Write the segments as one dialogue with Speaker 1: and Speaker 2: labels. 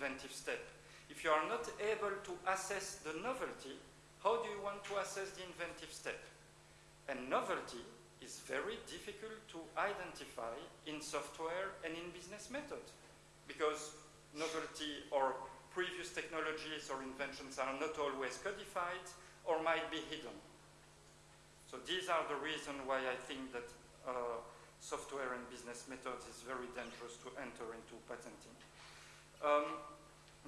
Speaker 1: inventive step. If you are not able to assess the novelty, how do you want to assess the inventive step? And novelty is very difficult to identify in software and in business method because novelty or previous technologies or inventions are not always codified or might be hidden. So these are the reasons why I think that uh, software and business methods is very dangerous to enter into patenting. Um,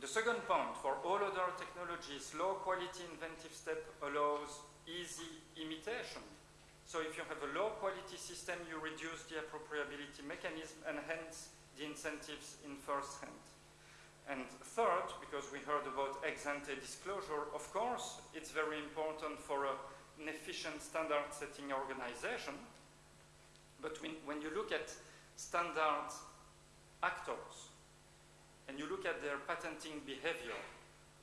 Speaker 1: the second point, for all other technologies, low quality inventive step allows easy imitation. So if you have a low quality system, you reduce the appropriability mechanism and hence the incentives in first hand. And third, because we heard about ex ante disclosure, of course, it's very important for a an efficient standard setting organization. But when, when you look at standard actors and you look at their patenting behavior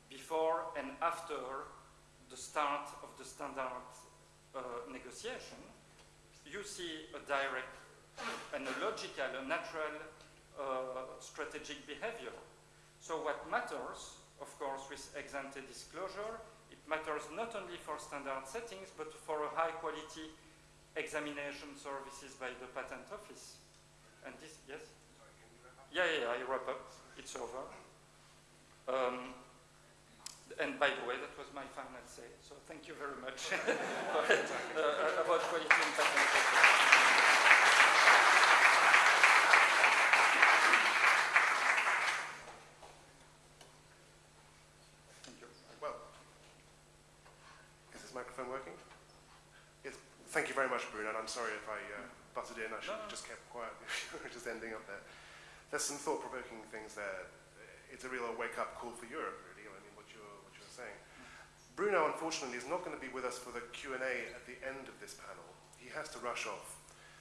Speaker 1: before and after the start of the standard uh, negotiation, you see a direct and a logical, a natural uh, strategic behavior. So what matters, of course, with ex ante disclosure it matters not only for standard settings, but for a high quality examination services by the patent office. And this, yes? Yeah, yeah, I wrap up. It's over. Um, and by the way, that was my final say. So thank you very much uh, about quality and patent.
Speaker 2: Thank you very much, Bruno, and I'm sorry if I uh, butted in. I should have just kept quiet. just ending up there. There's some thought-provoking things there. It's a real wake-up call for Europe, really, I mean, what you're, what you're saying. Bruno, unfortunately, is not going to be with us for the Q&A at the end of this panel. He has to rush off.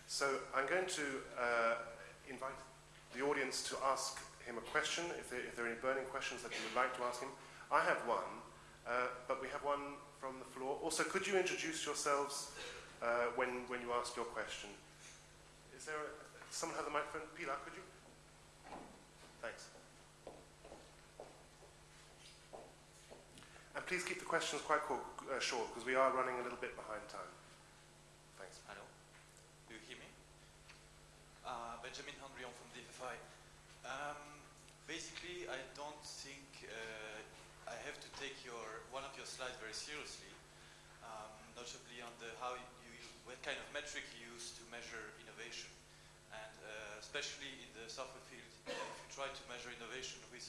Speaker 2: So I'm going to uh, invite the audience to ask him a question, if there, if there, are any burning questions that you would like to ask him. I have one, uh, but we have one from the floor. Also, could you introduce yourselves uh, when, when you ask your question. Is there a, someone have the microphone? Pilar, could you? Thanks. And please keep the questions quite uh, short because we are running a little bit behind time. Thanks.
Speaker 3: Hello. Do you hear me? Uh, Benjamin Henrion from DFFI. Um, basically, I don't think uh, I have to take your one of your slides very seriously, um, notably on the how what kind of metric you use to measure innovation. And uh, especially in the software field, you try to measure innovation with